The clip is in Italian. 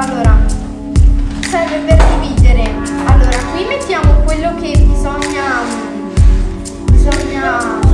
Allora, serve per dividere. Allora, qui mettiamo quello che bisogna... Bisogna...